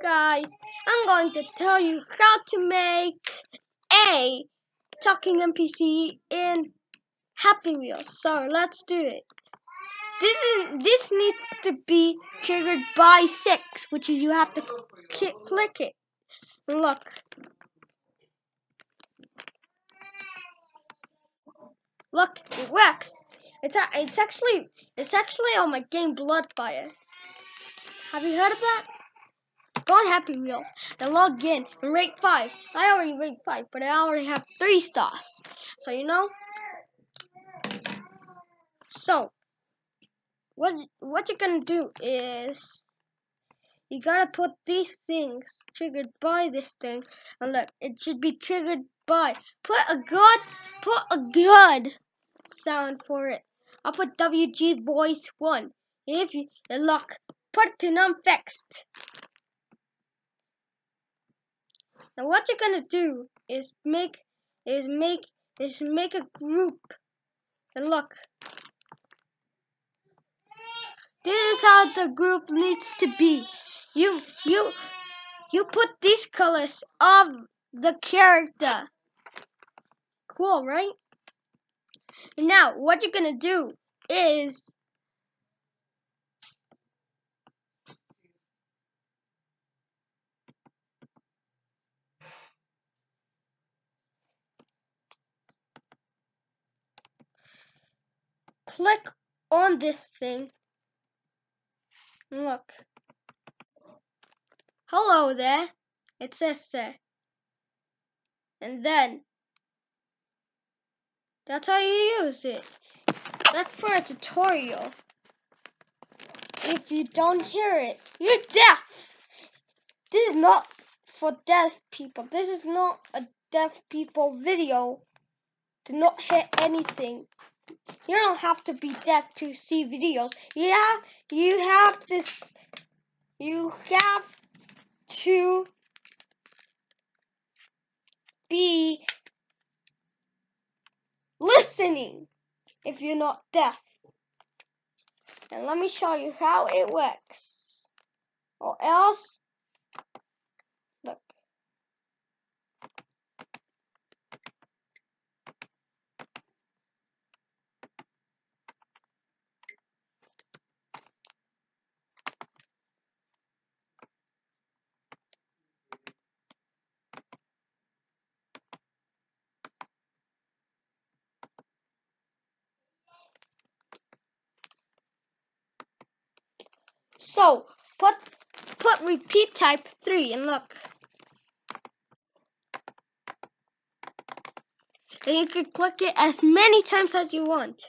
guys, I'm going to tell you how to make a talking NPC in Happy Wheels. So let's do it. This is this needs to be triggered by six, which is you have to click it. Look. Look, it works. It's it's actually it's actually on my game Bloodfire. Have you heard of that? Go on Happy Wheels and log in and rank 5. I already rate 5, but I already have 3 stars. So, you know? So, what, what you're to do is you got to put these things triggered by this thing. And look, it should be triggered by. Put a good, put a good sound for it. I'll put WG voice 1. If you, look, put to non-fixed. Now what you're gonna do is make is make is make a group. And look. This is how the group needs to be. You you you put these colors of the character. Cool, right? Now what you're gonna do is click on this thing. Look. Hello there. It says there. And then, that's how you use it. That's for a tutorial. If you don't hear it, you're deaf. This is not for deaf people. This is not a deaf people video. Do not hear anything. You don't have to be deaf to see videos. Yeah, you have this. You have to be listening if you're not deaf. And let me show you how it works. Or else So put put repeat type three and look. And you can click it as many times as you want.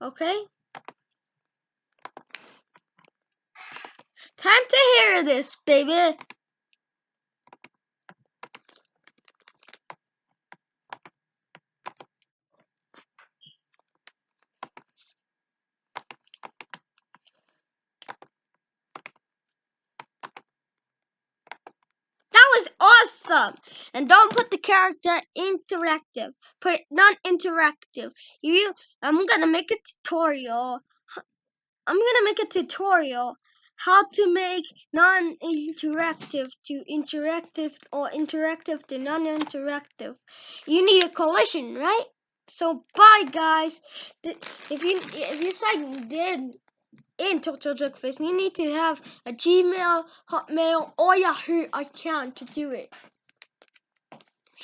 Okay? Time to hear this, baby. And don't put the character interactive. Put it non-interactive. You, I'm gonna make a tutorial. I'm gonna make a tutorial how to make non-interactive to interactive or interactive to non-interactive. You need a collision, right? So bye guys. If you if you say did in Total Jerkface, you need to have a Gmail, Hotmail, or Yahoo account to do it.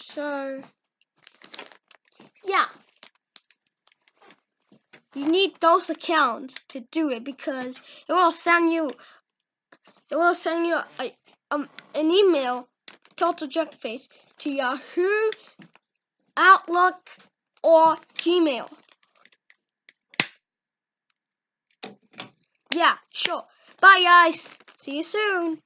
So, yeah. You need those accounts to do it because it will send you it will send you a, um, an email Total Jerkface to Yahoo, Outlook, or Gmail. Yeah, sure. Bye, guys. See you soon.